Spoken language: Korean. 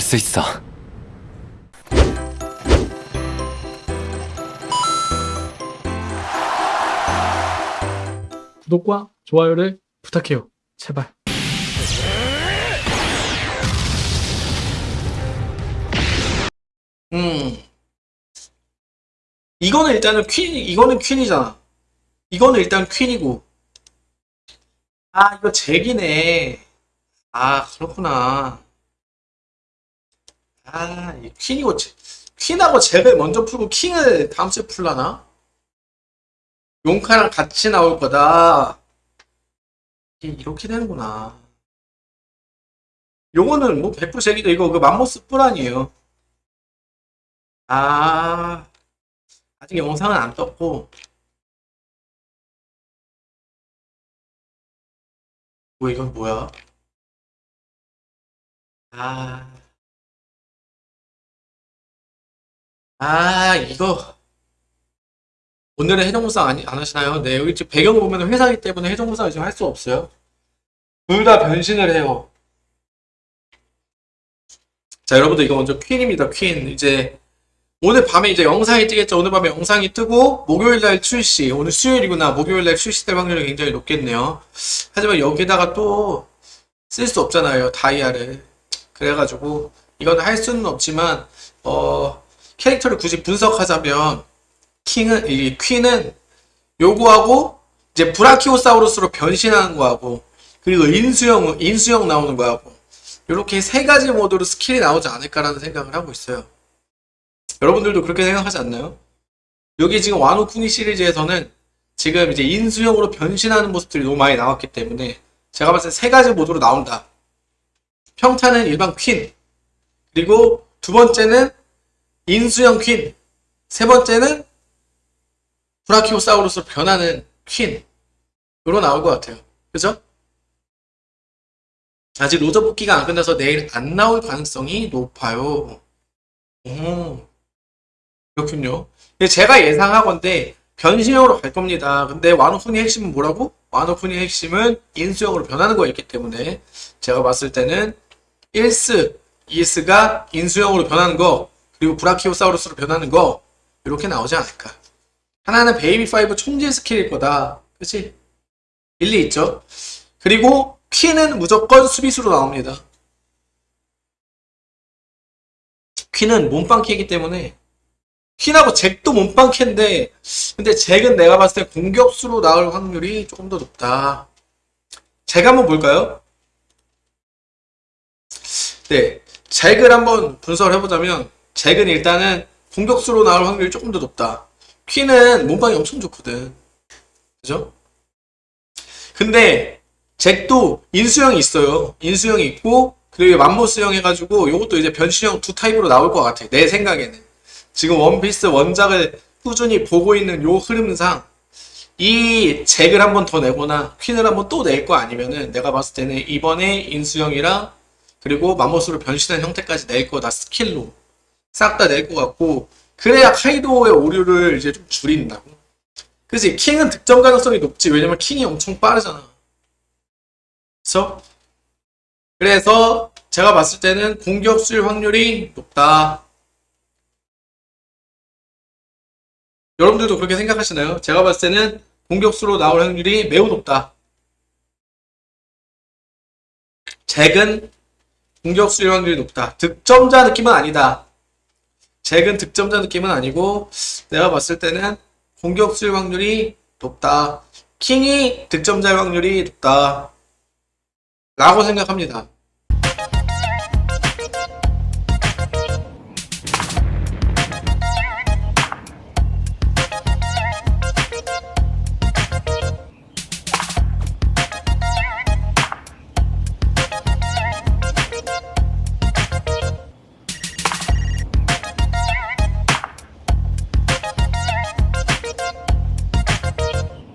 할수 있어. 구독과 좋아요를 부탁해요. 제발. 음. 이거는 일단은 퀸, 이거는 퀸이잖아. 이거는 일단 퀸이고. 아, 이거 잭이네. 아, 그렇구나. 아, 이 퀸이고, 잭- 퀸하고 잭을 먼저 풀고 킹을 다음 주에 풀라나? 용카랑 같이 나올 거다. 이렇게 되는구나. 요거는 뭐 100% 잭이죠. 이거 그 맘모스 뿔 아니에요. 아, 아직 영상은 안 떴고. 뭐, 이건 뭐야? 아, 아, 이거. 오늘은 해적무쌍 아니, 안 하시나요? 네, 여기 지금 배경을 보면 회사이기 때문에 해적무쌍을 지금 할 수 없어요. 둘 다 변신을 해요. 자, 여러분들 이거 먼저 퀸입니다, 퀸. 이제 오늘 밤에 이제 영상이 뜨겠죠. 오늘 밤에 영상이 뜨고 목요일 날 출시. 오늘 수요일이구나. 목요일 날 출시될 확률이 굉장히 높겠네요. 하지만 여기다가 또 쓸 수 없잖아요. 다이아를. 그래가지고 이거는 할 수는 없지만 어 캐릭터를 굳이 분석하자면 킹은 이 퀸은 요거하고 이제 브라키오사우루스로 변신하는 거하고 그리고 인수형 인수형 나오는 거하고 이렇게 세 가지 모드로 skill이 나오지 않을까라는 생각을 하고 있어요. 여러분들도 그렇게 생각하지 않나요? 여기 지금 와노쿠니 시리즈에서는 지금 이제 인수형으로 변신하는 모습들이 너무 많이 나왔기 때문에 제가 봤을 때 세 가지 모드로 나온다. 평타는 일반 퀸. 그리고 두 번째는 인수형 퀸. 세 번째는 브라키오사우루스로 변하는 퀸. 으로 나올 것 같아요. 그죠? 아직 로저 뽑기가 안 끝나서 내일 안 나올 가능성이 높아요. 오. 그렇군요. 제가 예상하건데 변신형으로 갈 겁니다. 근데 와노쿤의 핵심은 뭐라고? 와노쿤의 핵심은 인수형으로 변하는 거였기 때문에 제가 봤을 때는 1스, 2스가 인수형으로 변하는 거 그리고 브라키오사우루스로 변하는 거 이렇게 나오지 않을까. 하나는 베이비5 총질 skill일 거다. 그치? 일리 있죠? 그리고 퀸은 무조건 수비수로 나옵니다. 퀸은 몸빵키이기 때문에 퀸하고 잭도 몸빵캐인데 근데 잭은 내가 봤을 때 공격수로 나올 확률이 조금 더 높다. 잭 한번 볼까요? 네, 잭을 한번 분석을 해보자면 잭은 일단은 공격수로 나올 확률이 조금 더 높다. 퀸은 몸빵이 엄청 좋거든. 그죠? 근데 잭도 인수형이 있어요. 인수형이 있고 그리고 맘모스형 해가지고 이것도 이제 변신형 두 타입으로 나올 것 같아. 내 생각에는. 지금 원피스 원작을 꾸준히 보고 있는 요 흐름상 이 잭을 한 번 더 내거나 퀸을 한 번 또 낼 거 아니면은 내가 봤을 때는 이번에 인수형이랑 그리고 맘모스로 변신한 형태까지 낼 거다 skill로 싹 다 낼 것 같고 그래야 카이도의 오류를 이제 좀 줄인다고 그지 킹은 득점 가능성이 높지 왜냐면 킹이 엄청 빠르잖아 그래서 그래서 제가 봤을 때는 공격 수일 확률이 높다 여러분들도 그렇게 생각하시나요? 제가 봤을 때는 공격수로 나올 확률이 매우 높다. 잭은 공격수일 확률이 높다. 득점자 느낌은 아니다. 잭은 득점자 느낌은 아니고 내가 봤을 때는 공격수일 확률이 높다. 킹이 득점자일 확률이 높다. 라고 생각합니다.